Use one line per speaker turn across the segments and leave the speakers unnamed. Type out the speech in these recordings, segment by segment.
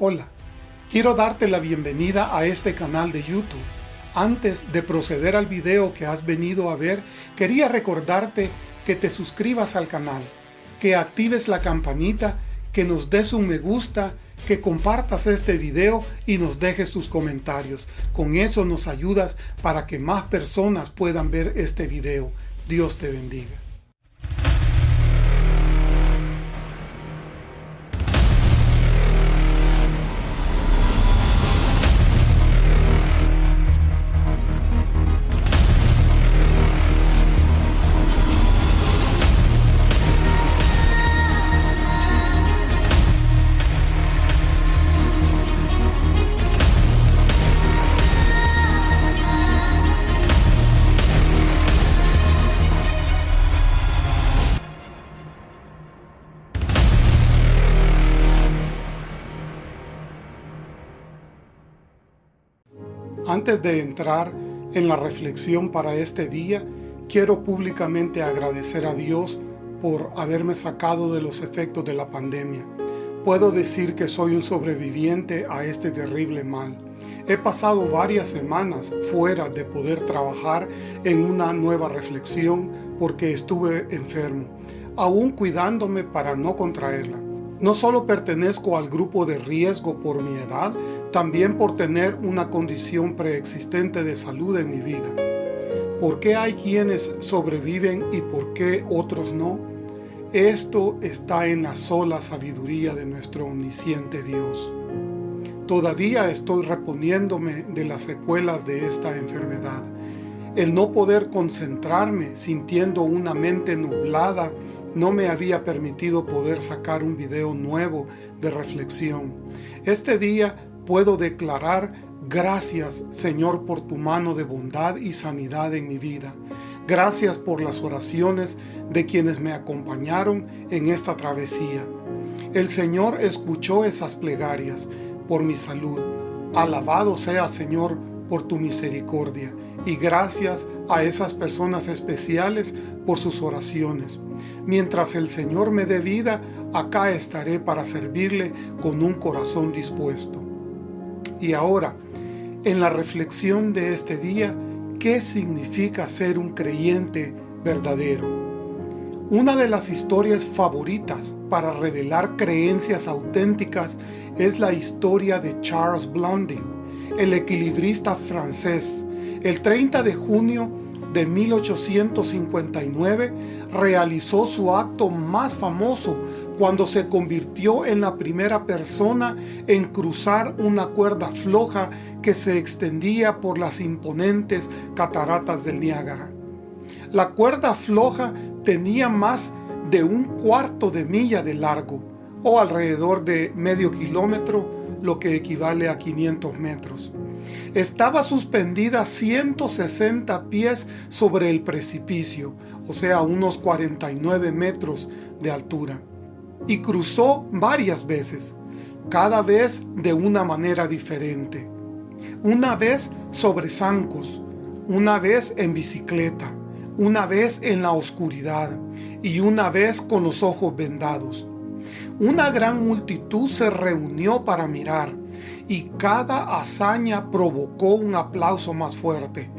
Hola, quiero darte la bienvenida a este canal de YouTube. Antes de proceder al video que has venido a ver, quería recordarte que te suscribas al canal, que actives la campanita, que nos des un me gusta, que compartas este video y nos dejes tus comentarios. Con eso nos ayudas para que más personas puedan ver este video. Dios te bendiga. Antes de entrar en la reflexión para este día, quiero públicamente agradecer a Dios por haberme sacado de los efectos de la pandemia. Puedo decir que soy un sobreviviente a este terrible mal. He pasado varias semanas fuera de poder trabajar en una nueva reflexión porque estuve enfermo, aún cuidándome para no contraerla. No solo pertenezco al grupo de riesgo por mi edad, también por tener una condición preexistente de salud en mi vida. ¿Por qué hay quienes sobreviven y por qué otros no? Esto está en la sola sabiduría de nuestro omnisciente Dios. Todavía estoy reponiéndome de las secuelas de esta enfermedad. El no poder concentrarme sintiendo una mente nublada no me había permitido poder sacar un video nuevo de reflexión. Este día puedo declarar gracias Señor por tu mano de bondad y sanidad en mi vida. Gracias por las oraciones de quienes me acompañaron en esta travesía. El Señor escuchó esas plegarias por mi salud. Alabado sea Señor por tu misericordia y gracias a esas personas especiales por sus oraciones. Mientras el Señor me dé vida, acá estaré para servirle con un corazón dispuesto. Y ahora, en la reflexión de este día, ¿qué significa ser un creyente verdadero? Una de las historias favoritas para revelar creencias auténticas es la historia de Charles Blondin, el equilibrista francés. El 30 de junio de 1859 realizó su acto más famoso cuando se convirtió en la primera persona en cruzar una cuerda floja que se extendía por las imponentes cataratas del Niágara. La cuerda floja tenía más de un cuarto de milla de largo, o alrededor de medio kilómetro, lo que equivale a 500 metros. Estaba suspendida 160 pies sobre el precipicio, o sea, unos 49 metros de altura, y cruzó varias veces, cada vez de una manera diferente. Una vez sobre zancos, una vez en bicicleta, una vez en la oscuridad y una vez con los ojos vendados. Una gran multitud se reunió para mirar, y cada hazaña provocó un aplauso más fuerte.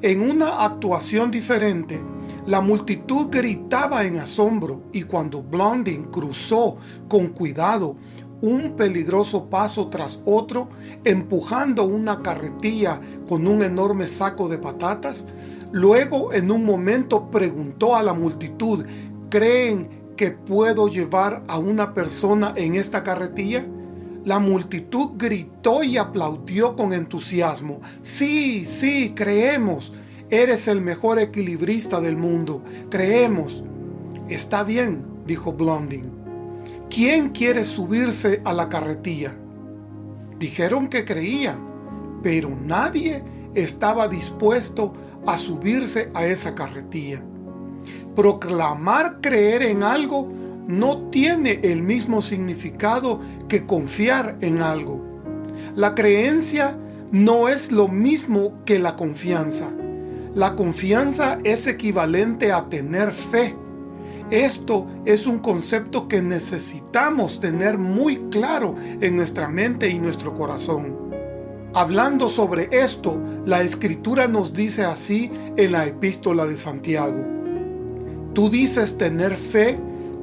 En una actuación diferente, la multitud gritaba en asombro y cuando Blondin cruzó con cuidado un peligroso paso tras otro, empujando una carretilla con un enorme saco de patatas, luego en un momento preguntó a la multitud, ¿creen que puedo llevar a una persona en esta carretilla? La multitud gritó y aplaudió con entusiasmo. Sí, sí, creemos. Eres el mejor equilibrista del mundo. Creemos. Está bien, dijo Blondin. ¿Quién quiere subirse a la carretilla? Dijeron que creían, pero nadie estaba dispuesto a subirse a esa carretilla. Proclamar creer en algo no tiene el mismo significado que confiar en algo. La creencia no es lo mismo que la confianza. La confianza es equivalente a tener fe. Esto es un concepto que necesitamos tener muy claro en nuestra mente y nuestro corazón. Hablando sobre esto, la Escritura nos dice así en la Epístola de Santiago. Tú dices tener fe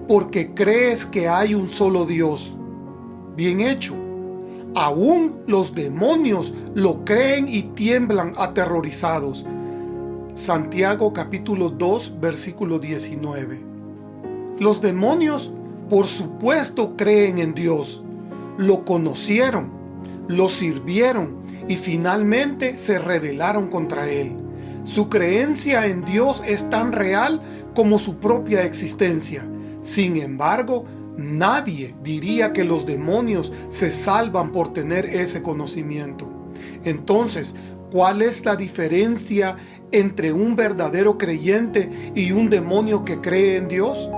porque crees que hay un solo Dios. Bien hecho. Aún los demonios lo creen y tiemblan aterrorizados. Santiago capítulo 2 versículo 19. Los demonios, por supuesto, creen en Dios. Lo conocieron, lo sirvieron y finalmente se rebelaron contra Él. Su creencia en Dios es tan real como su propia existencia. Sin embargo, nadie diría que los demonios se salvan por tener ese conocimiento. Entonces, ¿cuál es la diferencia entre un verdadero creyente y un demonio que cree en Dios?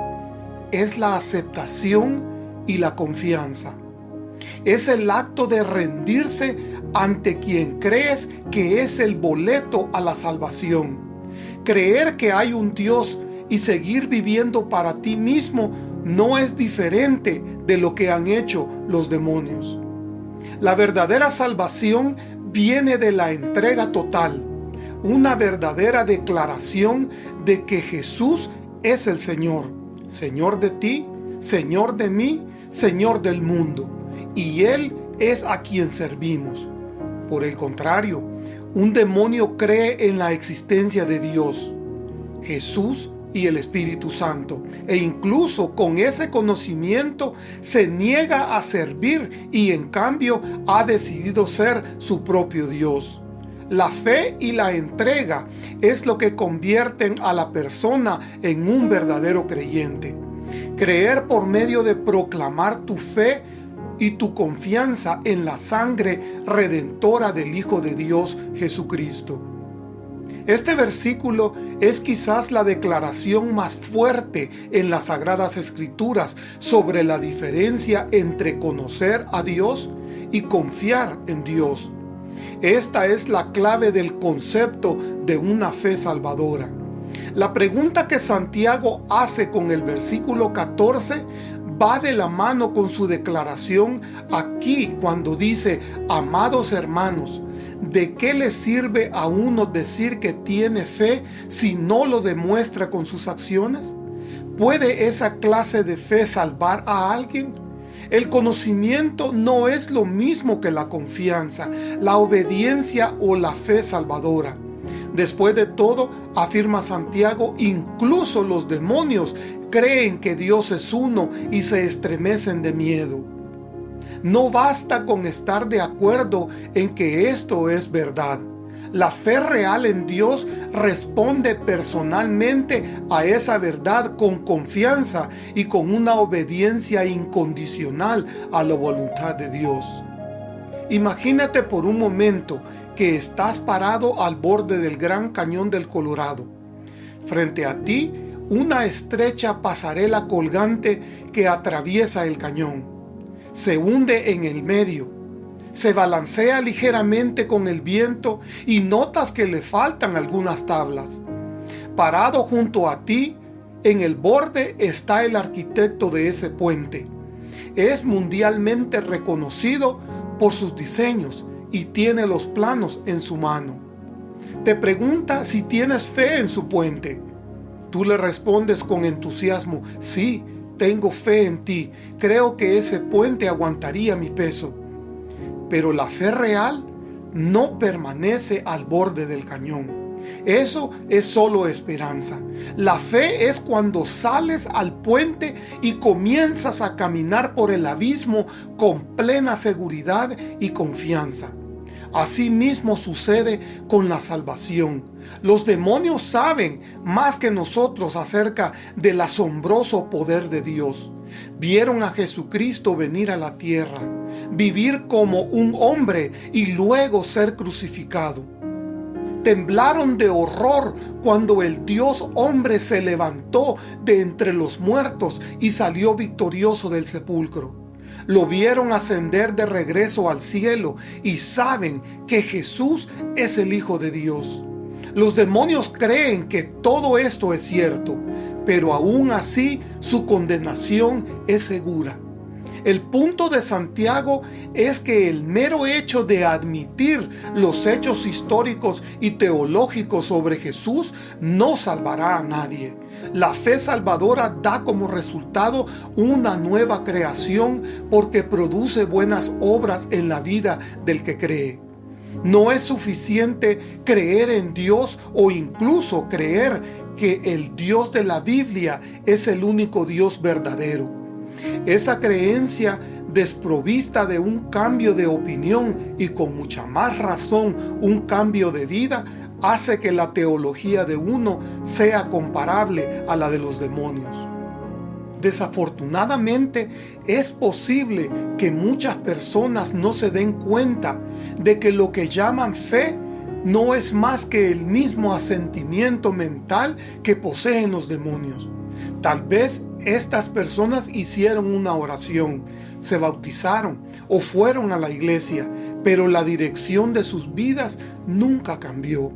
es la aceptación y la confianza. Es el acto de rendirse ante quien crees que es el boleto a la salvación. Creer que hay un Dios y seguir viviendo para ti mismo no es diferente de lo que han hecho los demonios. La verdadera salvación viene de la entrega total, una verdadera declaración de que Jesús es el Señor Señor de ti, Señor de mí, Señor del mundo. Y Él es a quien servimos. Por el contrario, un demonio cree en la existencia de Dios, Jesús y el Espíritu Santo. E incluso con ese conocimiento se niega a servir y en cambio ha decidido ser su propio Dios. La fe y la entrega es lo que convierten a la persona en un verdadero creyente. Creer por medio de proclamar tu fe y tu confianza en la sangre redentora del Hijo de Dios Jesucristo. Este versículo es quizás la declaración más fuerte en las Sagradas Escrituras sobre la diferencia entre conocer a Dios y confiar en Dios. Esta es la clave del concepto de una fe salvadora. La pregunta que Santiago hace con el versículo 14 va de la mano con su declaración aquí cuando dice, amados hermanos, ¿de qué le sirve a uno decir que tiene fe si no lo demuestra con sus acciones? ¿Puede esa clase de fe salvar a alguien? El conocimiento no es lo mismo que la confianza, la obediencia o la fe salvadora. Después de todo, afirma Santiago, incluso los demonios creen que Dios es uno y se estremecen de miedo. No basta con estar de acuerdo en que esto es verdad. La fe real en Dios responde personalmente a esa verdad con confianza y con una obediencia incondicional a la voluntad de Dios. Imagínate por un momento que estás parado al borde del Gran Cañón del Colorado. Frente a ti, una estrecha pasarela colgante que atraviesa el cañón. Se hunde en el medio se balancea ligeramente con el viento y notas que le faltan algunas tablas. Parado junto a ti, en el borde está el arquitecto de ese puente. Es mundialmente reconocido por sus diseños y tiene los planos en su mano. Te pregunta si tienes fe en su puente. Tú le respondes con entusiasmo, sí, tengo fe en ti, creo que ese puente aguantaría mi peso. Pero la fe real no permanece al borde del cañón. Eso es solo esperanza. La fe es cuando sales al puente y comienzas a caminar por el abismo con plena seguridad y confianza. Así mismo sucede con la salvación. Los demonios saben más que nosotros acerca del asombroso poder de Dios. Vieron a Jesucristo venir a la tierra, vivir como un hombre y luego ser crucificado. Temblaron de horror cuando el Dios hombre se levantó de entre los muertos y salió victorioso del sepulcro. Lo vieron ascender de regreso al cielo y saben que Jesús es el Hijo de Dios. Los demonios creen que todo esto es cierto, pero aún así su condenación es segura. El punto de Santiago es que el mero hecho de admitir los hechos históricos y teológicos sobre Jesús no salvará a nadie. La fe salvadora da como resultado una nueva creación porque produce buenas obras en la vida del que cree. No es suficiente creer en Dios o incluso creer que el Dios de la Biblia es el único Dios verdadero. Esa creencia desprovista de un cambio de opinión y con mucha más razón un cambio de vida hace que la teología de uno sea comparable a la de los demonios. Desafortunadamente, es posible que muchas personas no se den cuenta de que lo que llaman fe no es más que el mismo asentimiento mental que poseen los demonios. Tal vez estas personas hicieron una oración, se bautizaron o fueron a la iglesia, pero la dirección de sus vidas nunca cambió.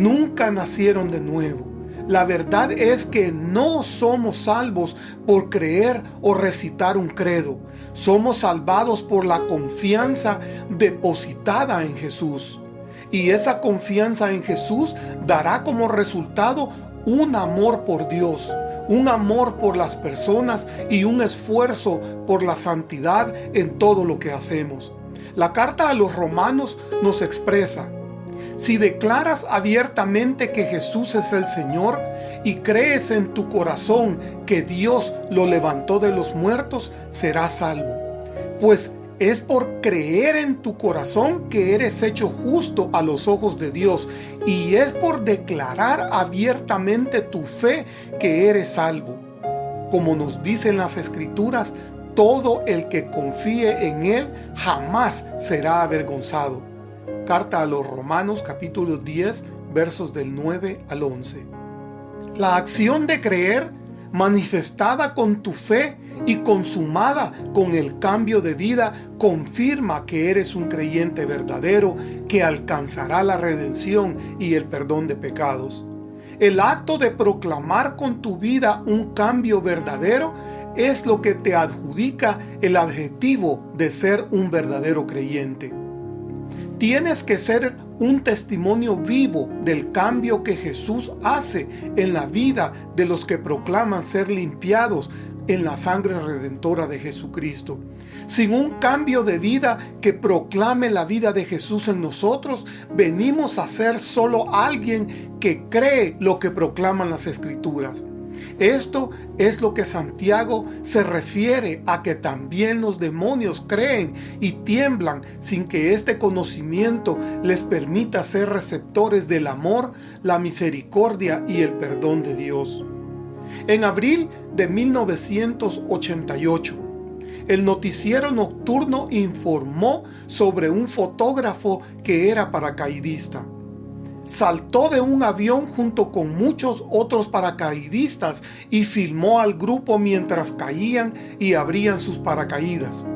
Nunca nacieron de nuevo. La verdad es que no somos salvos por creer o recitar un credo. Somos salvados por la confianza depositada en Jesús. Y esa confianza en Jesús dará como resultado un amor por Dios, un amor por las personas y un esfuerzo por la santidad en todo lo que hacemos. La carta a los romanos nos expresa, si declaras abiertamente que Jesús es el Señor y crees en tu corazón que Dios lo levantó de los muertos, serás salvo. Pues es por creer en tu corazón que eres hecho justo a los ojos de Dios y es por declarar abiertamente tu fe que eres salvo. Como nos dicen las Escrituras, todo el que confíe en Él jamás será avergonzado. Carta a los Romanos capítulo 10 versos del 9 al 11. La acción de creer manifestada con tu fe y consumada con el cambio de vida, confirma que eres un creyente verdadero que alcanzará la redención y el perdón de pecados. El acto de proclamar con tu vida un cambio verdadero es lo que te adjudica el adjetivo de ser un verdadero creyente. Tienes que ser un testimonio vivo del cambio que Jesús hace en la vida de los que proclaman ser limpiados en la sangre redentora de Jesucristo. Sin un cambio de vida que proclame la vida de Jesús en nosotros, venimos a ser solo alguien que cree lo que proclaman las Escrituras. Esto es lo que Santiago se refiere a que también los demonios creen y tiemblan sin que este conocimiento les permita ser receptores del amor, la misericordia y el perdón de Dios. En abril de 1988, el noticiero nocturno informó sobre un fotógrafo que era paracaidista saltó de un avión junto con muchos otros paracaidistas y filmó al grupo mientras caían y abrían sus paracaídas.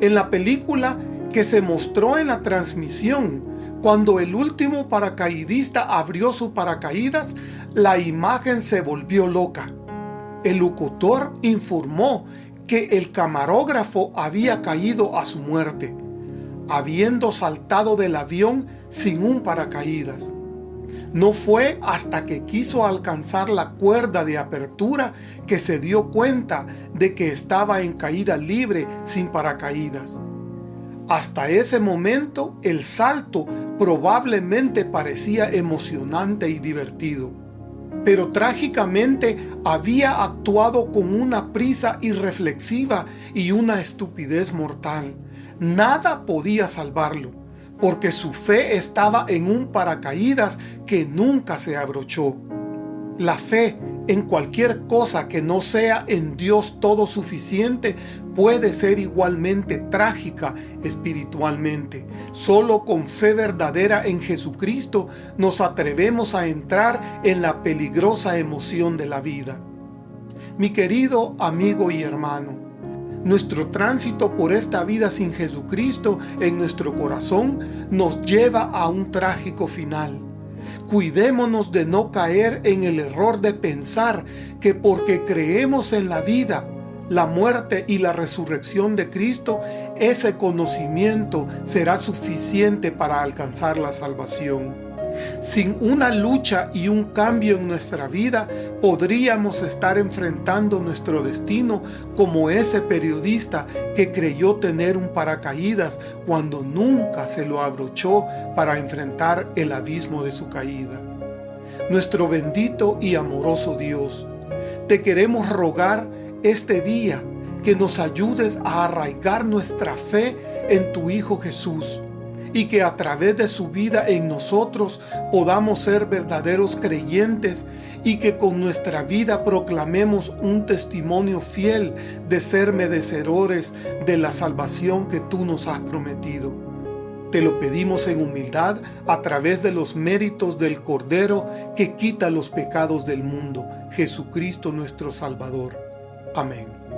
En la película que se mostró en la transmisión, cuando el último paracaidista abrió su paracaídas, la imagen se volvió loca. El locutor informó que el camarógrafo había caído a su muerte, habiendo saltado del avión sin un paracaídas. No fue hasta que quiso alcanzar la cuerda de apertura que se dio cuenta de que estaba en caída libre sin paracaídas. Hasta ese momento el salto probablemente parecía emocionante y divertido. Pero trágicamente había actuado con una prisa irreflexiva y una estupidez mortal. Nada podía salvarlo porque su fe estaba en un paracaídas que nunca se abrochó. La fe en cualquier cosa que no sea en Dios todo suficiente puede ser igualmente trágica espiritualmente. Solo con fe verdadera en Jesucristo nos atrevemos a entrar en la peligrosa emoción de la vida. Mi querido amigo y hermano, nuestro tránsito por esta vida sin Jesucristo en nuestro corazón nos lleva a un trágico final. Cuidémonos de no caer en el error de pensar que porque creemos en la vida, la muerte y la resurrección de Cristo, ese conocimiento será suficiente para alcanzar la salvación. Sin una lucha y un cambio en nuestra vida, podríamos estar enfrentando nuestro destino como ese periodista que creyó tener un paracaídas cuando nunca se lo abrochó para enfrentar el abismo de su caída. Nuestro bendito y amoroso Dios, te queremos rogar este día que nos ayudes a arraigar nuestra fe en tu Hijo Jesús, y que a través de su vida en nosotros podamos ser verdaderos creyentes y que con nuestra vida proclamemos un testimonio fiel de ser merecedores de la salvación que tú nos has prometido. Te lo pedimos en humildad a través de los méritos del Cordero que quita los pecados del mundo, Jesucristo nuestro Salvador. Amén.